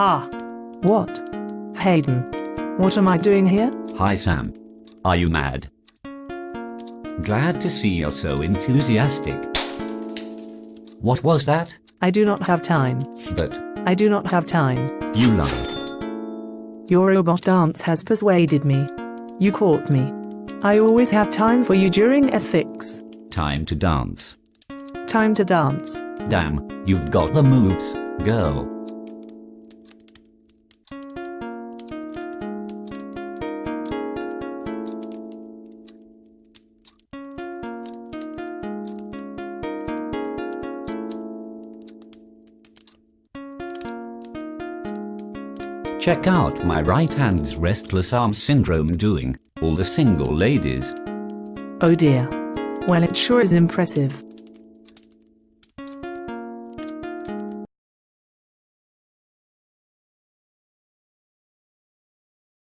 Ha! What? Hayden. What am I doing here? Hi Sam. Are you mad? Glad to see you're so enthusiastic. What was that? I do not have time. But I do not have time. you lie. Your robot dance has persuaded me. You caught me. I always have time for you during ethics. Time to dance. Time to dance. Damn, you've got the moves, girl. Check out my right hand's restless arm syndrome doing all the single ladies. Oh dear. Well, it sure is impressive.